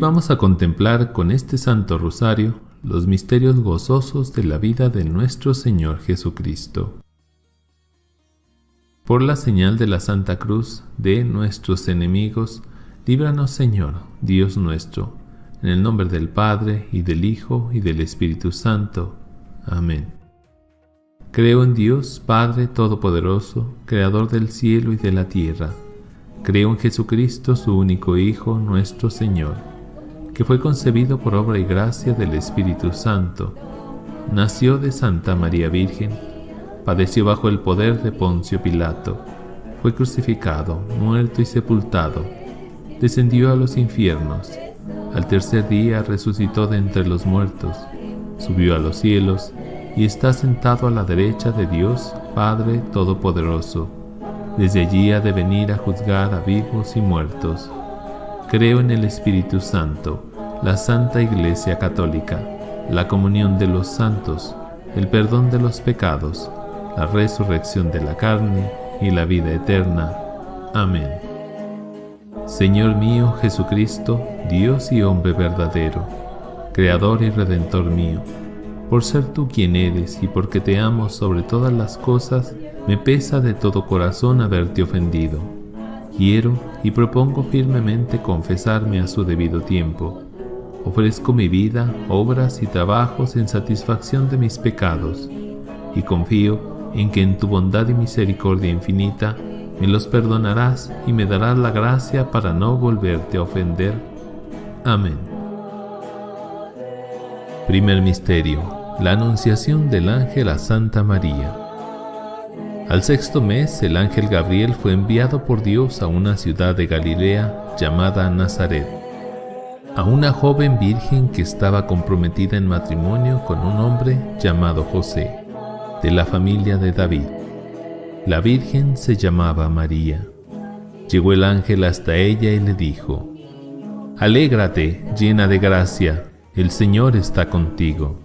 Vamos a contemplar con este Santo Rosario los misterios gozosos de la vida de nuestro Señor Jesucristo. Por la señal de la Santa Cruz de nuestros enemigos, líbranos Señor, Dios nuestro, en el nombre del Padre, y del Hijo, y del Espíritu Santo. Amén. Creo en Dios, Padre Todopoderoso, Creador del cielo y de la tierra. Creo en Jesucristo, su único Hijo, nuestro Señor que fue concebido por obra y gracia del Espíritu Santo. Nació de Santa María Virgen, padeció bajo el poder de Poncio Pilato, fue crucificado, muerto y sepultado, descendió a los infiernos, al tercer día resucitó de entre los muertos, subió a los cielos y está sentado a la derecha de Dios Padre Todopoderoso. Desde allí ha de venir a juzgar a vivos y muertos. Creo en el Espíritu Santo la Santa Iglesia Católica, la comunión de los santos, el perdón de los pecados, la resurrección de la carne y la vida eterna. Amén. Señor mío Jesucristo, Dios y hombre verdadero, Creador y Redentor mío, por ser tú quien eres y porque te amo sobre todas las cosas, me pesa de todo corazón haberte ofendido. Quiero y propongo firmemente confesarme a su debido tiempo Ofrezco mi vida, obras y trabajos en satisfacción de mis pecados, y confío en que en tu bondad y misericordia infinita me los perdonarás y me darás la gracia para no volverte a ofender. Amén. Primer Misterio. La Anunciación del Ángel a Santa María. Al sexto mes, el ángel Gabriel fue enviado por Dios a una ciudad de Galilea llamada Nazaret a una joven virgen que estaba comprometida en matrimonio con un hombre llamado José, de la familia de David. La virgen se llamaba María. Llegó el ángel hasta ella y le dijo, Alégrate, llena de gracia, el Señor está contigo.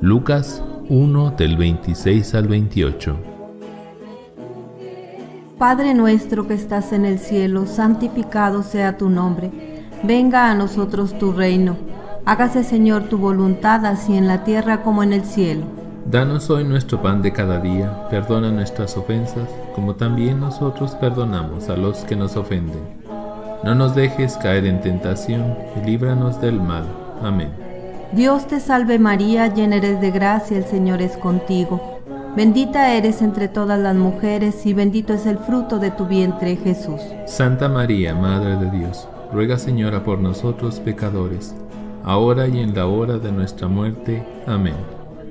Lucas 1 del 26 al 28 Padre nuestro que estás en el cielo, santificado sea tu nombre. Venga a nosotros tu reino. Hágase Señor tu voluntad así en la tierra como en el cielo. Danos hoy nuestro pan de cada día, perdona nuestras ofensas, como también nosotros perdonamos a los que nos ofenden. No nos dejes caer en tentación y líbranos del mal. Amén. Dios te salve María, llena eres de gracia, el Señor es contigo. Bendita eres entre todas las mujeres y bendito es el fruto de tu vientre, Jesús. Santa María, Madre de Dios, ruega Señora por nosotros pecadores, ahora y en la hora de nuestra muerte. Amén.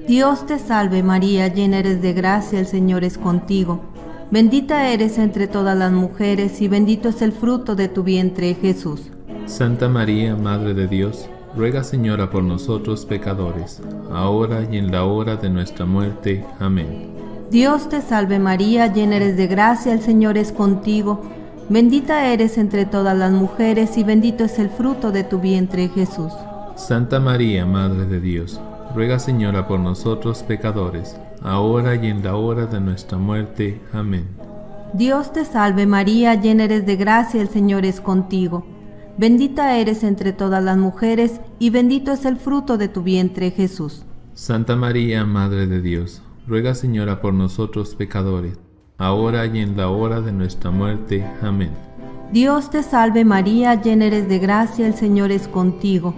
Dios te salve María, llena eres de gracia, el Señor es contigo. Bendita eres entre todas las mujeres y bendito es el fruto de tu vientre, Jesús. Santa María, Madre de Dios, ruega Señora por nosotros pecadores, ahora y en la hora de nuestra muerte. Amén. Dios te salve María, llena eres de gracia, el Señor es contigo, bendita eres entre todas las mujeres y bendito es el fruto de tu vientre Jesús. Santa María, Madre de Dios, ruega Señora por nosotros pecadores, ahora y en la hora de nuestra muerte. Amén. Dios te salve María, llena eres de gracia, el Señor es contigo. Bendita eres entre todas las mujeres, y bendito es el fruto de tu vientre, Jesús. Santa María, Madre de Dios, ruega Señora por nosotros pecadores, ahora y en la hora de nuestra muerte. Amén. Dios te salve María, llena eres de gracia, el Señor es contigo.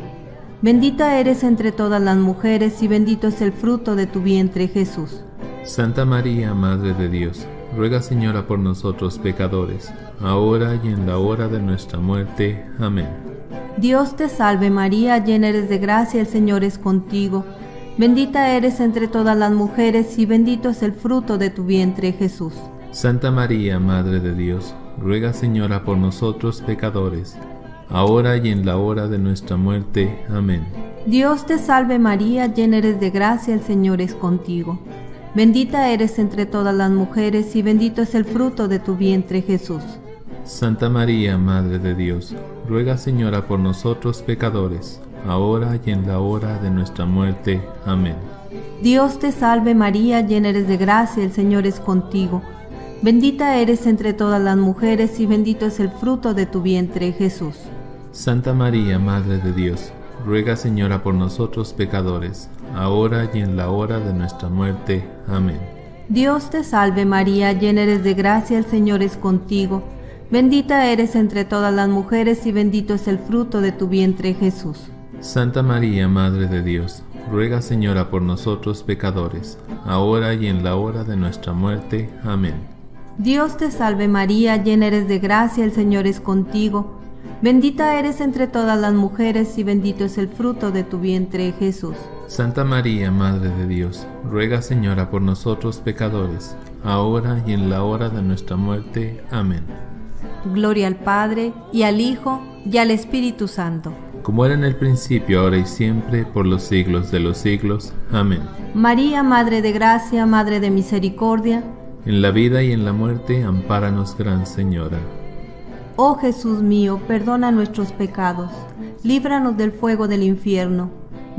Bendita eres entre todas las mujeres, y bendito es el fruto de tu vientre, Jesús. Santa María, Madre de Dios, ruega Señora por nosotros pecadores, ahora y en la hora de nuestra muerte. Amén. Dios te salve María, llena eres de gracia, el Señor es contigo. Bendita eres entre todas las mujeres y bendito es el fruto de tu vientre Jesús. Santa María, Madre de Dios, ruega Señora por nosotros pecadores, ahora y en la hora de nuestra muerte. Amén. Dios te salve María, llena eres de gracia, el Señor es contigo. Bendita eres entre todas las mujeres y bendito es el fruto de tu vientre Jesús. Santa María, Madre de Dios, ruega Señora por nosotros pecadores, ahora y en la hora de nuestra muerte. Amén. Dios te salve María, llena eres de gracia, el Señor es contigo. Bendita eres entre todas las mujeres y bendito es el fruto de tu vientre Jesús. Santa María, Madre de Dios, ruega Señora por nosotros pecadores, ahora y en la hora de nuestra muerte. Amén. Dios te salve María, llena eres de gracia, el Señor es contigo. Bendita eres entre todas las mujeres y bendito es el fruto de tu vientre Jesús. Santa María, Madre de Dios, ruega Señora por nosotros pecadores, ahora y en la hora de nuestra muerte. Amén. Dios te salve María, llena eres de gracia, el Señor es contigo. Bendita eres entre todas las mujeres y bendito es el fruto de tu vientre, Jesús. Santa María, Madre de Dios, ruega Señora por nosotros pecadores, ahora y en la hora de nuestra muerte. Amén. Gloria al Padre, y al Hijo, y al Espíritu Santo. Como era en el principio, ahora y siempre, por los siglos de los siglos. Amén. María, Madre de Gracia, Madre de Misericordia, En la vida y en la muerte, ampáranos, Gran Señora. Oh Jesús mío, perdona nuestros pecados, líbranos del fuego del infierno,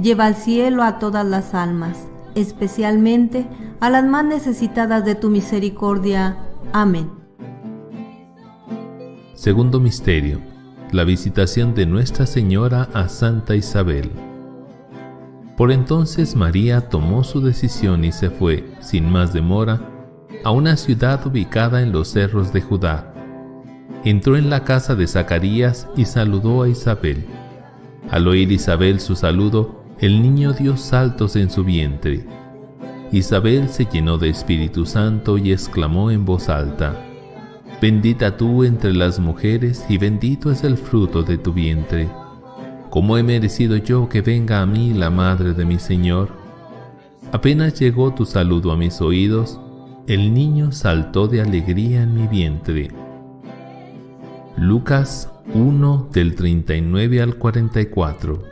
lleva al cielo a todas las almas, especialmente a las más necesitadas de tu misericordia. Amén. Segundo misterio. La visitación de Nuestra Señora a Santa Isabel. Por entonces María tomó su decisión y se fue, sin más demora, a una ciudad ubicada en los cerros de Judá. Entró en la casa de Zacarías y saludó a Isabel. Al oír Isabel su saludo, el niño dio saltos en su vientre. Isabel se llenó de Espíritu Santo y exclamó en voz alta, Bendita tú entre las mujeres y bendito es el fruto de tu vientre. ¿Cómo he merecido yo que venga a mí la madre de mi Señor? Apenas llegó tu saludo a mis oídos, el niño saltó de alegría en mi vientre. Lucas 1 del 39 al 44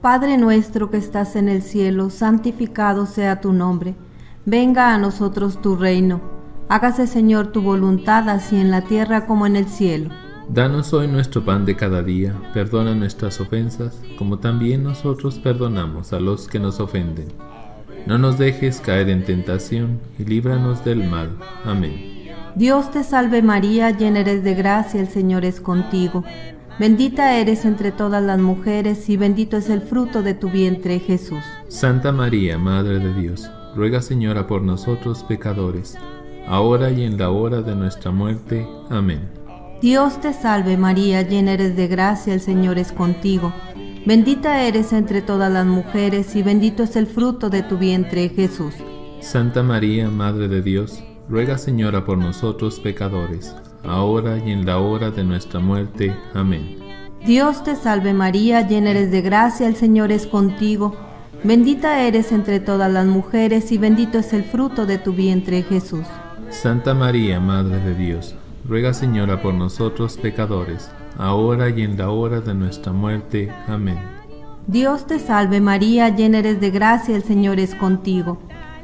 Padre nuestro que estás en el cielo, santificado sea tu nombre. Venga a nosotros tu reino. Hágase Señor tu voluntad así en la tierra como en el cielo. Danos hoy nuestro pan de cada día, perdona nuestras ofensas, como también nosotros perdonamos a los que nos ofenden. No nos dejes caer en tentación y líbranos del mal. Amén. Dios te salve María, llena eres de gracia, el Señor es contigo. Bendita eres entre todas las mujeres y bendito es el fruto de tu vientre Jesús. Santa María, Madre de Dios, ruega Señora por nosotros pecadores, ahora y en la hora de nuestra muerte. Amén. Dios te salve María, llena eres de gracia, el Señor es contigo. Bendita eres entre todas las mujeres y bendito es el fruto de tu vientre Jesús. Santa María, Madre de Dios, ruega Señora por nosotros pecadores, ahora y en la hora de nuestra muerte. Amén. Dios te salve María, llena eres de gracia, el Señor es contigo. Bendita eres entre todas las mujeres y bendito es el fruto de tu vientre Jesús. Santa María, Madre de Dios, ruega Señora por nosotros pecadores, ahora y en la hora de nuestra muerte. Amén. Dios te salve María, llena eres de gracia, el Señor es contigo.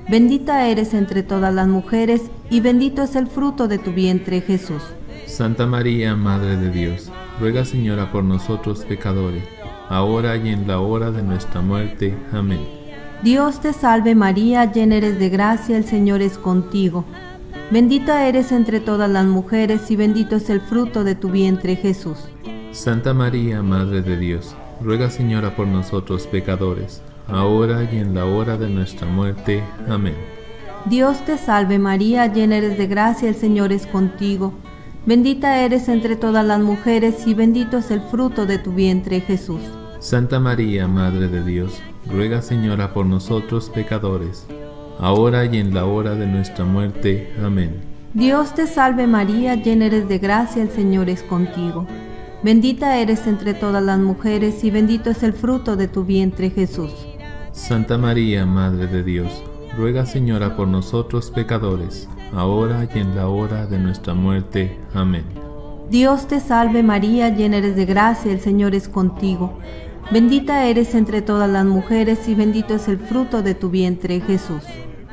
Bendita eres entre todas las mujeres y bendito es el fruto de tu vientre Jesús. Santa María, Madre de Dios, ruega Señora por nosotros pecadores, ahora y en la hora de nuestra muerte. Amén. Dios te salve María, llena eres de gracia, el Señor es contigo. Bendita eres entre todas las mujeres y bendito es el fruto de tu vientre Jesús. Santa María, Madre de Dios, ruega Señora por nosotros pecadores, ahora y en la hora de nuestra muerte. Amén. Dios te salve María, llena eres de gracia, el Señor es contigo. Bendita eres entre todas las mujeres y bendito es el fruto de tu vientre Jesús. Santa María, Madre de Dios, ruega Señora por nosotros pecadores, ahora y en la hora de nuestra muerte. Amén. Dios te salve María, llena eres de gracia, el Señor es contigo. Bendita eres entre todas las mujeres y bendito es el fruto de tu vientre Jesús. Santa María, Madre de Dios, ruega Señora por nosotros pecadores, ahora y en la hora de nuestra muerte. Amén. Dios te salve María, llena eres de gracia, el Señor es contigo. Bendita eres entre todas las mujeres y bendito es el fruto de tu vientre Jesús.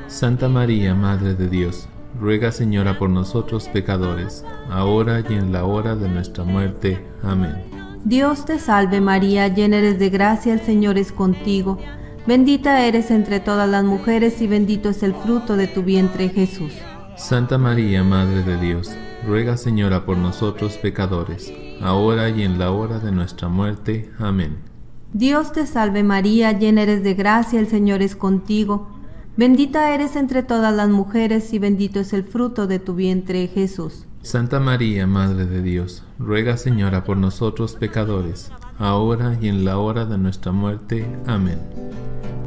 Santa María, Madre de Dios, ruega Señora por nosotros pecadores, ahora y en la hora de nuestra muerte. Amén. Dios te salve María, llena eres de gracia, el Señor es contigo. Bendita eres entre todas las mujeres y bendito es el fruto de tu vientre Jesús. Santa María, Madre de Dios, ruega Señora por nosotros pecadores, ahora y en la hora de nuestra muerte. Amén. Dios te salve María, llena eres de gracia, el Señor es contigo. Bendita eres entre todas las mujeres y bendito es el fruto de tu vientre, Jesús. Santa María, Madre de Dios, ruega Señora por nosotros pecadores, ahora y en la hora de nuestra muerte. Amén.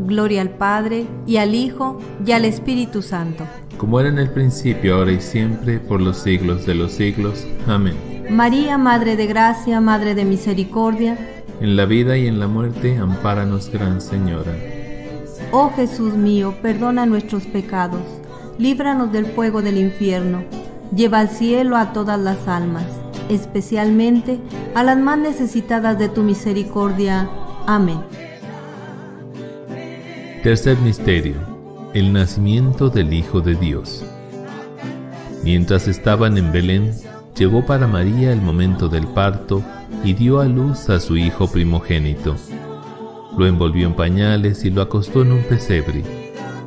Gloria al Padre, y al Hijo, y al Espíritu Santo. Como era en el principio, ahora y siempre, por los siglos de los siglos. Amén. María, Madre de Gracia, Madre de Misericordia, En la vida y en la muerte, ampáranos, Gran Señora. Oh Jesús mío, perdona nuestros pecados, líbranos del fuego del infierno, lleva al cielo a todas las almas, especialmente a las más necesitadas de tu misericordia. Amén. Tercer misterio. El nacimiento del Hijo de Dios. Mientras estaban en Belén, llegó para María el momento del parto y dio a luz a su hijo primogénito. Lo envolvió en pañales y lo acostó en un pesebre,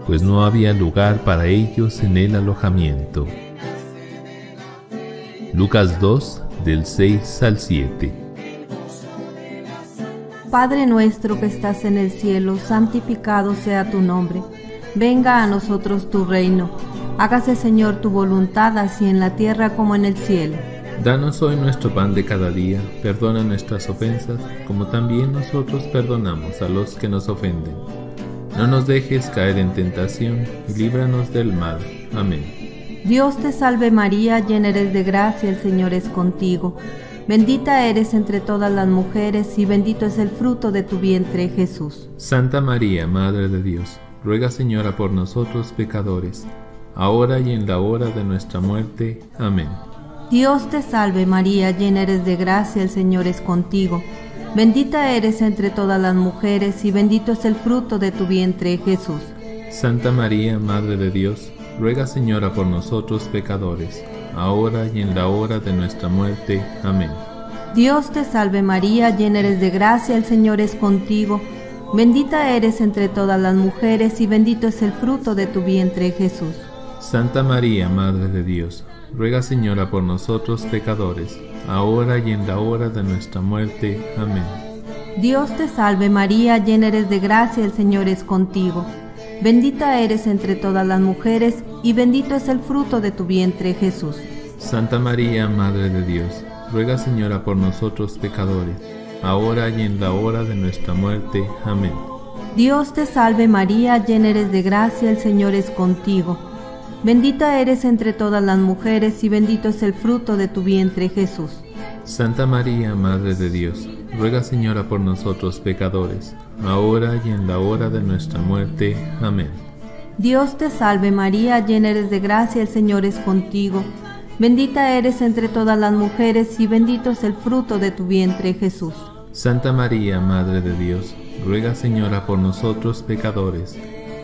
pues no había lugar para ellos en el alojamiento. Lucas 2, del 6 al 7. Padre nuestro que estás en el cielo, santificado sea tu nombre. Venga a nosotros tu reino. Hágase Señor tu voluntad así en la tierra como en el cielo. Danos hoy nuestro pan de cada día, perdona nuestras ofensas, como también nosotros perdonamos a los que nos ofenden. No nos dejes caer en tentación y líbranos del mal. Amén. Dios te salve María, llena eres de gracia, el Señor es contigo. Bendita eres entre todas las mujeres y bendito es el fruto de tu vientre Jesús. Santa María, Madre de Dios, ruega Señora por nosotros pecadores, ahora y en la hora de nuestra muerte. Amén. Dios te salve María, llena eres de gracia, el Señor es contigo. Bendita eres entre todas las mujeres y bendito es el fruto de tu vientre Jesús. Santa María, Madre de Dios, ruega Señora por nosotros pecadores, ahora y en la hora de nuestra muerte. Amén. Dios te salve María, llena eres de gracia, el Señor es contigo. Bendita eres entre todas las mujeres y bendito es el fruto de tu vientre Jesús. Santa María, Madre de Dios, ruega Señora por nosotros pecadores, ahora y en la hora de nuestra muerte. Amén. Dios te salve María, llena eres de gracia, el Señor es contigo. Bendita eres entre todas las mujeres y bendito es el fruto de tu vientre Jesús. Santa María, Madre de Dios, ruega Señora por nosotros pecadores, ahora y en la hora de nuestra muerte. Amén. Dios te salve María, llena eres de gracia, el Señor es contigo. Bendita eres entre todas las mujeres y bendito es el fruto de tu vientre Jesús. Santa María, Madre de Dios, ruega Señora por nosotros pecadores, ahora y en la hora de nuestra muerte. Amén. Dios te salve María, llena eres de gracia, el Señor es contigo. Bendita eres entre todas las mujeres y bendito es el fruto de tu vientre Jesús. Santa María, Madre de Dios, ruega Señora por nosotros pecadores,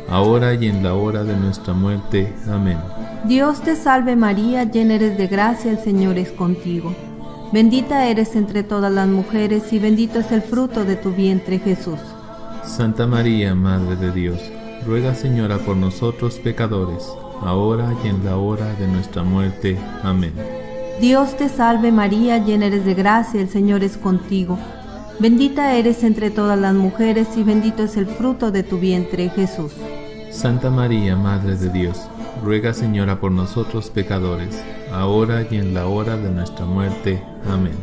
ahora y en la hora de nuestra muerte. Amén. Dios te salve María, llena eres de gracia, el Señor es contigo. Bendita eres entre todas las mujeres y bendito es el fruto de tu vientre Jesús. Santa María, Madre de Dios, ruega Señora por nosotros pecadores, ahora y en la hora de nuestra muerte. Amén. Dios te salve María, llena eres de gracia, el Señor es contigo. Bendita eres entre todas las mujeres y bendito es el fruto de tu vientre Jesús. Santa María, Madre de Dios, ruega Señora por nosotros pecadores, ahora y en la hora de nuestra muerte. Amén.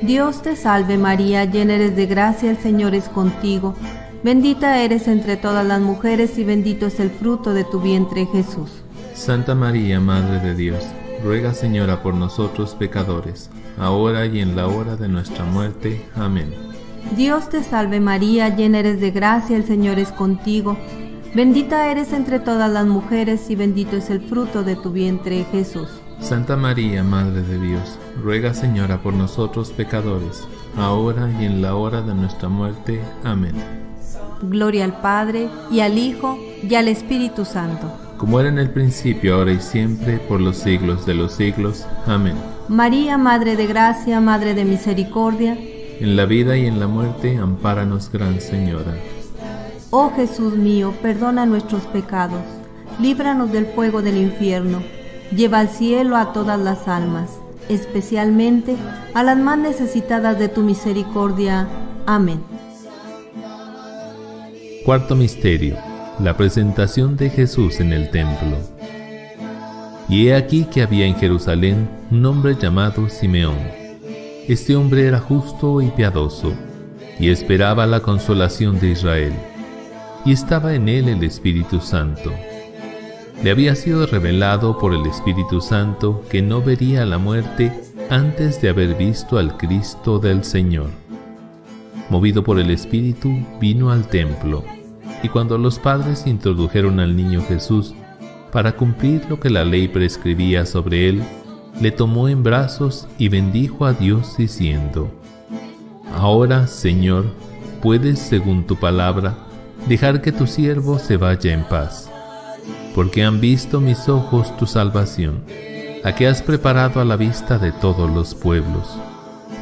Dios te salve María, llena eres de gracia, el Señor es contigo. Bendita eres entre todas las mujeres y bendito es el fruto de tu vientre Jesús. Santa María, Madre de Dios, ruega Señora por nosotros pecadores, ahora y en la hora de nuestra muerte. Amén. Dios te salve María, llena eres de gracia, el Señor es contigo. Bendita eres entre todas las mujeres y bendito es el fruto de tu vientre Jesús. Santa María, Madre de Dios, ruega Señora por nosotros pecadores, ahora y en la hora de nuestra muerte. Amén. Gloria al Padre, y al Hijo, y al Espíritu Santo. Como era en el principio, ahora y siempre, por los siglos de los siglos. Amén. María, Madre de Gracia, Madre de Misericordia, En la vida y en la muerte, ampáranos, Gran Señora. Oh Jesús mío, perdona nuestros pecados, líbranos del fuego del infierno, Lleva al cielo a todas las almas, especialmente a las más necesitadas de tu misericordia. Amén. Cuarto Misterio. La presentación de Jesús en el templo. Y he aquí que había en Jerusalén un hombre llamado Simeón. Este hombre era justo y piadoso, y esperaba la consolación de Israel, y estaba en él el Espíritu Santo. Le había sido revelado por el Espíritu Santo que no vería la muerte antes de haber visto al Cristo del Señor. Movido por el Espíritu, vino al templo, y cuando los padres introdujeron al niño Jesús, para cumplir lo que la ley prescribía sobre él, le tomó en brazos y bendijo a Dios diciendo, Ahora, Señor, puedes, según tu palabra, dejar que tu siervo se vaya en paz porque han visto mis ojos tu salvación, la que has preparado a la vista de todos los pueblos,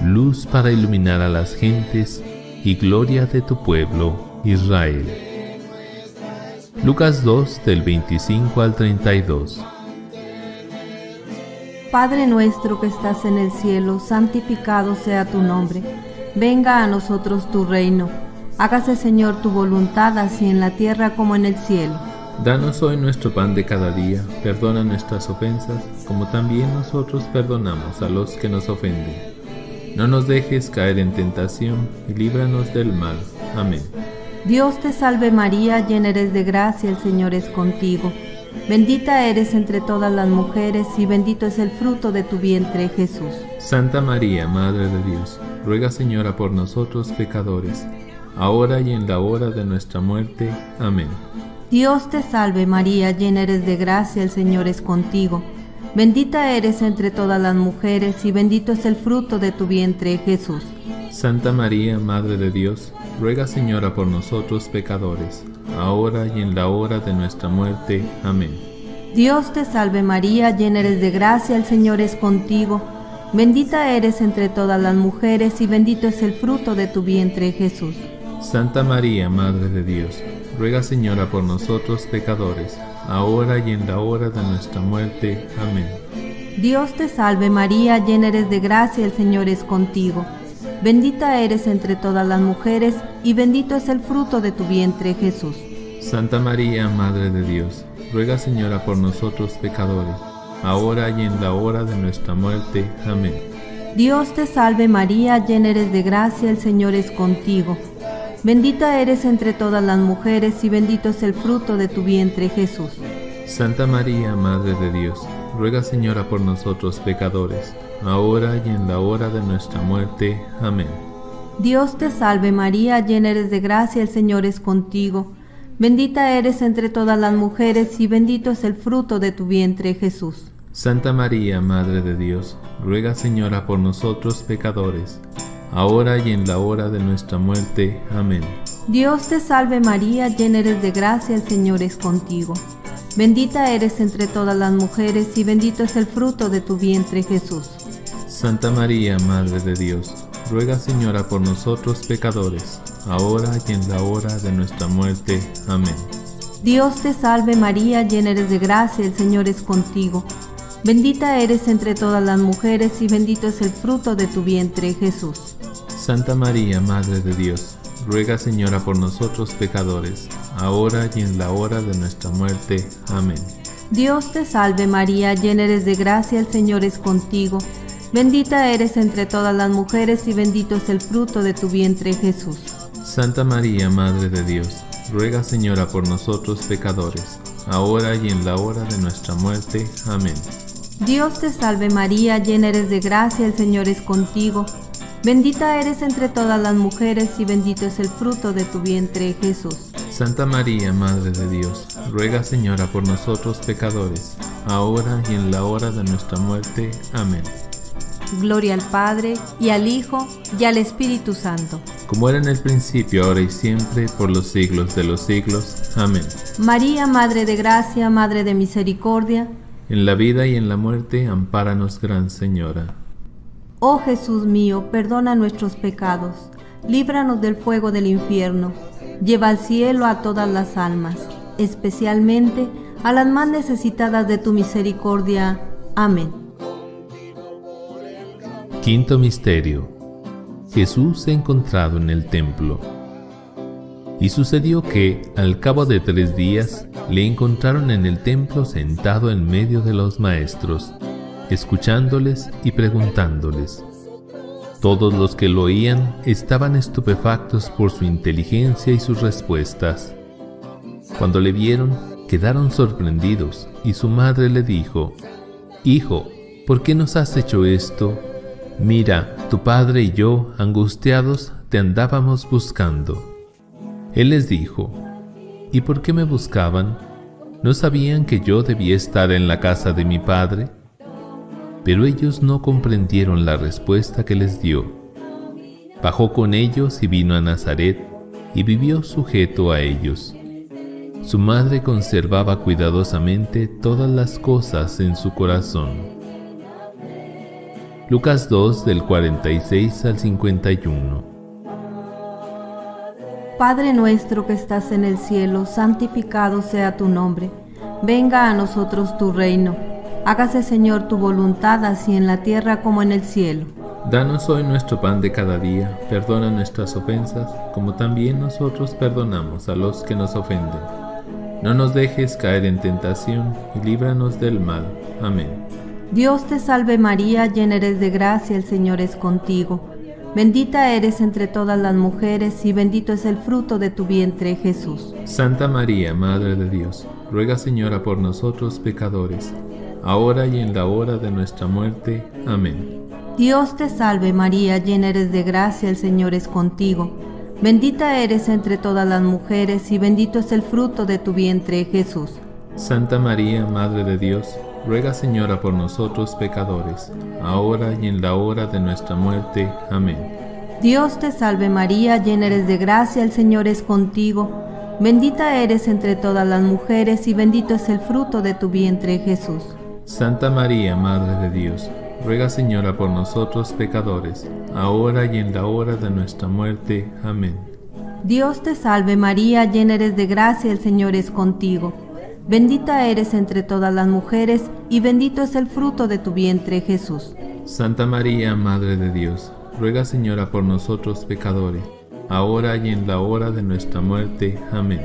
luz para iluminar a las gentes y gloria de tu pueblo, Israel. Lucas 2 del 25 al 32 Padre nuestro que estás en el cielo, santificado sea tu nombre. Venga a nosotros tu reino. Hágase Señor tu voluntad así en la tierra como en el cielo. Danos hoy nuestro pan de cada día, perdona nuestras ofensas, como también nosotros perdonamos a los que nos ofenden. No nos dejes caer en tentación y líbranos del mal. Amén. Dios te salve María, llena eres de gracia, el Señor es contigo. Bendita eres entre todas las mujeres y bendito es el fruto de tu vientre, Jesús. Santa María, Madre de Dios, ruega Señora por nosotros pecadores, ahora y en la hora de nuestra muerte. Amén. Dios te salve María, llena eres de gracia, el Señor es contigo. Bendita eres entre todas las mujeres y bendito es el fruto de tu vientre, Jesús. Santa María, Madre de Dios, ruega Señora por nosotros pecadores, ahora y en la hora de nuestra muerte. Amén. Dios te salve María, llena eres de gracia, el Señor es contigo. Bendita eres entre todas las mujeres y bendito es el fruto de tu vientre, Jesús. Santa María, Madre de Dios, ruega Señora por nosotros pecadores, ahora y en la hora de nuestra muerte. Amén. Dios te salve María, llena eres de gracia, el Señor es contigo. Bendita eres entre todas las mujeres, y bendito es el fruto de tu vientre, Jesús. Santa María, Madre de Dios, ruega Señora por nosotros pecadores, ahora y en la hora de nuestra muerte. Amén. Dios te salve María, llena eres de gracia, el Señor es contigo. Bendita eres entre todas las mujeres y bendito es el fruto de tu vientre Jesús. Santa María, Madre de Dios, ruega Señora por nosotros pecadores, ahora y en la hora de nuestra muerte. Amén. Dios te salve María, llena eres de gracia, el Señor es contigo. Bendita eres entre todas las mujeres y bendito es el fruto de tu vientre Jesús. Santa María, Madre de Dios, ruega Señora por nosotros pecadores, ahora y en la hora de nuestra muerte. Amén. Dios te salve María, llena eres de gracia, el Señor es contigo. Bendita eres entre todas las mujeres y bendito es el fruto de tu vientre Jesús. Santa María, Madre de Dios, ruega Señora por nosotros pecadores, ahora y en la hora de nuestra muerte. Amén. Dios te salve María, llena eres de gracia, el Señor es contigo. Bendita eres entre todas las mujeres y bendito es el fruto de tu vientre Jesús. Santa María, Madre de Dios, ruega Señora por nosotros pecadores, ahora y en la hora de nuestra muerte. Amén. Dios te salve María, llena eres de gracia, el Señor es contigo. Bendita eres entre todas las mujeres y bendito es el fruto de tu vientre Jesús. Santa María, Madre de Dios, ruega Señora por nosotros pecadores, ahora y en la hora de nuestra muerte. Amén. Dios te salve María, llena eres de gracia, el Señor es contigo. Bendita eres entre todas las mujeres y bendito es el fruto de tu vientre, Jesús. Santa María, Madre de Dios, ruega Señora por nosotros pecadores, ahora y en la hora de nuestra muerte. Amén. Gloria al Padre, y al Hijo, y al Espíritu Santo. Como era en el principio, ahora y siempre, por los siglos de los siglos. Amén. María, Madre de Gracia, Madre de Misericordia. En la vida y en la muerte, ampáranos, Gran Señora. Oh Jesús mío, perdona nuestros pecados, líbranos del fuego del infierno, lleva al cielo a todas las almas, especialmente a las más necesitadas de tu misericordia. Amén. Quinto Misterio. Jesús encontrado en el templo. Y sucedió que, al cabo de tres días, le encontraron en el templo sentado en medio de los maestros, escuchándoles y preguntándoles. Todos los que lo oían estaban estupefactos por su inteligencia y sus respuestas. Cuando le vieron, quedaron sorprendidos y su madre le dijo, Hijo, ¿por qué nos has hecho esto? Mira, tu padre y yo, angustiados, te andábamos buscando. Él les dijo, ¿y por qué me buscaban? ¿No sabían que yo debía estar en la casa de mi padre? Pero ellos no comprendieron la respuesta que les dio. Bajó con ellos y vino a Nazaret y vivió sujeto a ellos. Su madre conservaba cuidadosamente todas las cosas en su corazón. Lucas 2 del 46 al 51. Padre nuestro que estás en el cielo, santificado sea tu nombre. Venga a nosotros tu reino. Hágase Señor tu voluntad así en la tierra como en el cielo. Danos hoy nuestro pan de cada día, perdona nuestras ofensas, como también nosotros perdonamos a los que nos ofenden. No nos dejes caer en tentación y líbranos del mal. Amén. Dios te salve María, llena eres de gracia, el Señor es contigo. Bendita eres entre todas las mujeres y bendito es el fruto de tu vientre Jesús. Santa María, Madre de Dios, ruega Señora por nosotros pecadores, ahora y en la hora de nuestra muerte. Amén. Dios te salve María, llena eres de gracia, el Señor es contigo. Bendita eres entre todas las mujeres y bendito es el fruto de tu vientre Jesús. Santa María, Madre de Dios, ruega Señora por nosotros pecadores, ahora y en la hora de nuestra muerte. Amén. Dios te salve María, llena eres de gracia, el Señor es contigo, bendita eres entre todas las mujeres y bendito es el fruto de tu vientre Jesús. Santa María, Madre de Dios, ruega Señora por nosotros pecadores, ahora y en la hora de nuestra muerte. Amén. Dios te salve María, llena eres de gracia, el Señor es contigo. Bendita eres entre todas las mujeres, y bendito es el fruto de tu vientre, Jesús. Santa María, Madre de Dios, ruega Señora por nosotros pecadores, ahora y en la hora de nuestra muerte. Amén.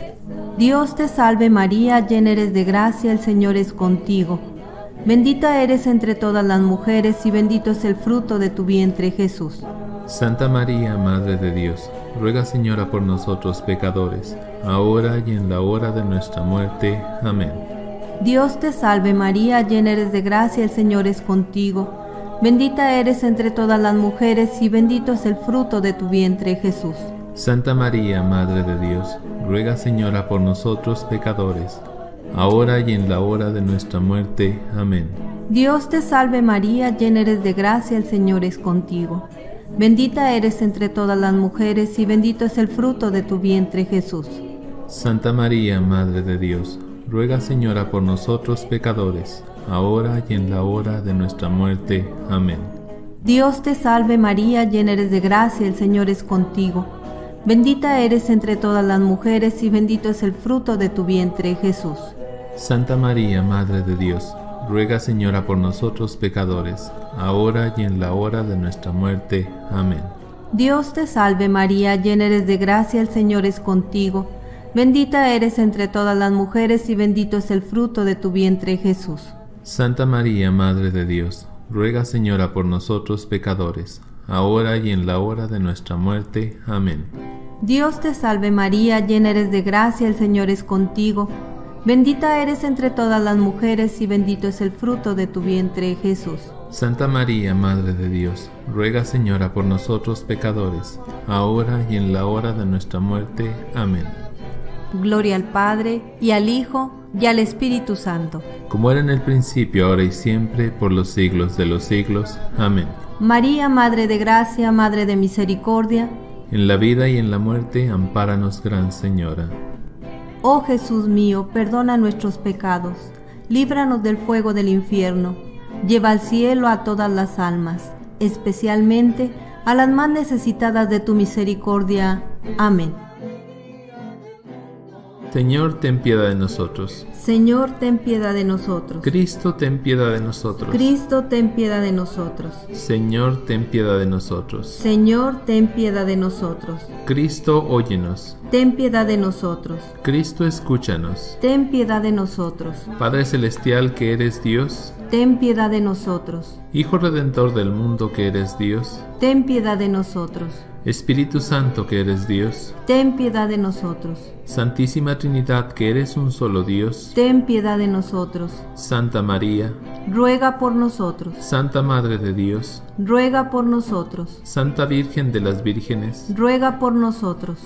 Dios te salve María, llena eres de gracia, el Señor es contigo. Bendita eres entre todas las mujeres, y bendito es el fruto de tu vientre, Jesús. Santa María, Madre de Dios, ruega Señora por nosotros pecadores, ahora y en la hora de nuestra muerte. Amén. Dios te salve María, llena eres de gracia, el Señor es contigo. Bendita eres entre todas las mujeres y bendito es el fruto de tu vientre Jesús. Santa María, Madre de Dios, ruega Señora por nosotros pecadores, ahora y en la hora de nuestra muerte. Amén. Dios te salve María, llena eres de gracia, el Señor es contigo. Bendita eres entre todas las mujeres y bendito es el fruto de tu vientre Jesús. Santa María, Madre de Dios, ruega Señora por nosotros pecadores, ahora y en la hora de nuestra muerte. Amén. Dios te salve María, llena eres de gracia, el Señor es contigo. Bendita eres entre todas las mujeres y bendito es el fruto de tu vientre Jesús. Santa María, Madre de Dios, ruega Señora por nosotros pecadores, ahora y en la hora de nuestra muerte. Amén. Dios te salve María, llena eres de gracia, el Señor es contigo. Bendita eres entre todas las mujeres y bendito es el fruto de tu vientre Jesús. Santa María, Madre de Dios, ruega Señora por nosotros pecadores, ahora y en la hora de nuestra muerte. Amén. Dios te salve María, llena eres de gracia, el Señor es contigo. Bendita eres entre todas las mujeres y bendito es el fruto de tu vientre Jesús. Santa María, Madre de Dios, ruega Señora por nosotros pecadores, ahora y en la hora de nuestra muerte. Amén. Gloria al Padre, y al Hijo, y al Espíritu Santo. Como era en el principio, ahora y siempre, por los siglos de los siglos. Amén. María, Madre de Gracia, Madre de Misericordia, En la vida y en la muerte, ampáranos, Gran Señora. Oh Jesús mío, perdona nuestros pecados, líbranos del fuego del infierno, lleva al cielo a todas las almas, especialmente a las más necesitadas de tu misericordia. Amén. Señor, ten piedad de nosotros. Señor, ten piedad de nosotros. Cristo, ten piedad de nosotros. Cristo, ten piedad de nosotros. Señor, ten piedad de nosotros. Señor, ten piedad de nosotros. Cristo, óyenos. Ten piedad de nosotros. Cristo, escúchanos. Ten piedad de nosotros. Padre Celestial que eres Dios, Ten piedad de nosotros. Hijo Redentor del mundo que eres Dios, Ten piedad de nosotros. Espíritu Santo que eres Dios, Ten piedad de nosotros. Santísima Trinidad que eres un solo Dios, Ten piedad de nosotros. Santa María, Ruega por nosotros. Santa Madre de Dios, Ruega por nosotros. Santa Virgen de las Vírgenes, Ruega por nosotros.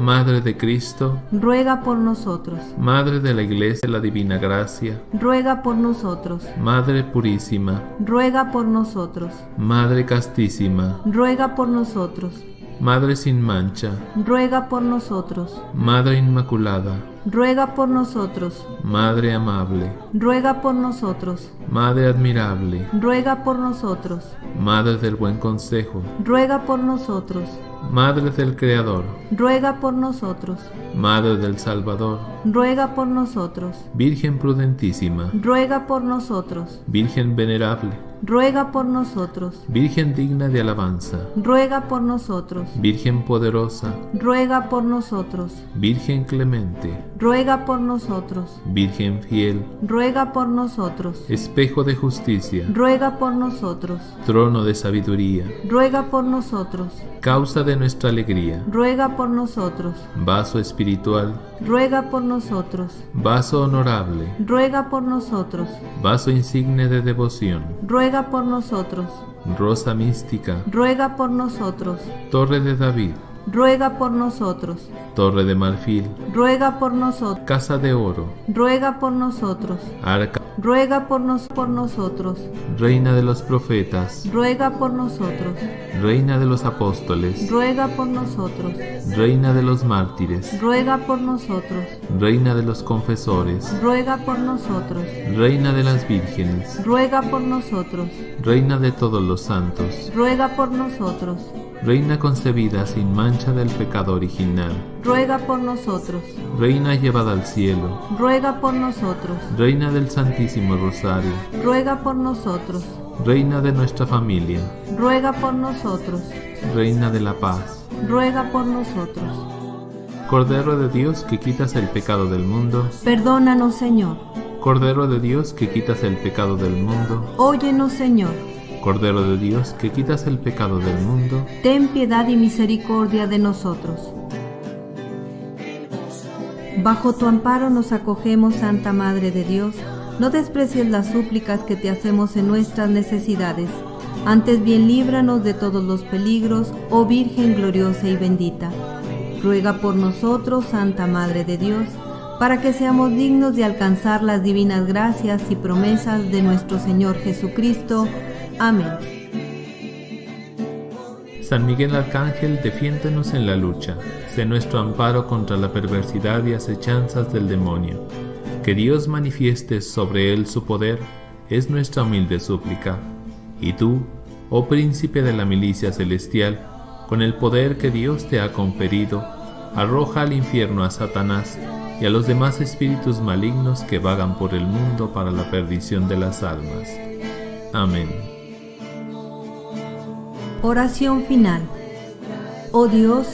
Madre de Cristo, Ruega por nosotros. Madre de la Iglesia de la Divina Gracia, Ruega por nosotros. Madre Purísima, Ruega por nosotros. Madre Castísima, Ruega por nosotros. Madre sin mancha, Ruega por nosotros. Madre Inmaculada, Ruega por nosotros. Madre amable, Ruega por nosotros. Madre admirable, Ruega por nosotros. Madre del buen consejo, Ruega por nosotros. Madre del Creador, Ruega por nosotros. Madre del Salvador, Ruega por nosotros. Virgen prudentísima, Ruega por nosotros. Virgen venerable, Ruega por nosotros. Virgen digna de alabanza, Ruega por nosotros. Virgen poderosa, Ruega por nosotros. Virgen clemente, Ruega por nosotros. Virgen fiel, Ruega por nosotros. espejo de justicia, Ruega por nosotros. trono de sabiduría, Ruega por nosotros. causa de nuestra alegría, Ruega por nosotros. vaso espiritual, Ruega por nosotros. vaso honorable, Ruega por nosotros. vaso insigne de devoción, Ruega por nosotros. rosa mística, Ruega por nosotros. torre de David, Ruega por nosotros. torre de marfil, Ruega por nosotros. casa de oro, Ruega por nosotros. arca, Ruega por, nos por nosotros. reina de los profetas, Ruega por nosotros. reina de los apóstoles, Ruega por nosotros. reina de los mártires, Ruega por nosotros. reina de los confesores, Ruega por nosotros. reina de las vírgenes, Ruega por nosotros. reina de todos los santos, Ruega por nosotros. Reina concebida sin mancha del pecado original, Ruega por nosotros. reina llevada al cielo, Ruega por nosotros. reina del Santísimo Rosario, Ruega por nosotros. reina de nuestra familia, Ruega por nosotros. reina de la paz, Ruega por nosotros. Cordero de Dios que quitas el pecado del mundo, Perdónanos, Señor. Cordero de Dios que quitas el pecado del mundo, Óyenos, Señor. Cordero de Dios que quitas el pecado del mundo, Ten piedad y misericordia de nosotros. Bajo tu amparo nos acogemos, Santa Madre de Dios. No desprecies las súplicas que te hacemos en nuestras necesidades. Antes bien líbranos de todos los peligros, oh Virgen gloriosa y bendita. Ruega por nosotros, Santa Madre de Dios, para que seamos dignos de alcanzar las divinas gracias y promesas de nuestro Señor Jesucristo. Amén. San Miguel Arcángel, defiéndonos en la lucha, sé nuestro amparo contra la perversidad y acechanzas del demonio. Que Dios manifieste sobre él su poder, es nuestra humilde súplica. Y tú, oh príncipe de la milicia celestial, con el poder que Dios te ha conferido, arroja al infierno a Satanás y a los demás espíritus malignos que vagan por el mundo para la perdición de las almas. Amén. Oración final. Oh Dios,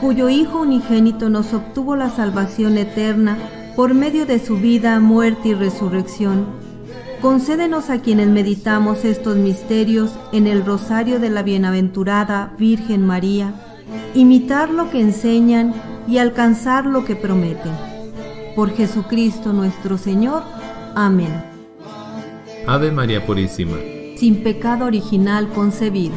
cuyo Hijo unigénito nos obtuvo la salvación eterna por medio de su vida, muerte y resurrección, concédenos a quienes meditamos estos misterios en el rosario de la bienaventurada Virgen María, imitar lo que enseñan y alcanzar lo que prometen. Por Jesucristo nuestro Señor. Amén. Ave María Purísima. Sin pecado original concebido.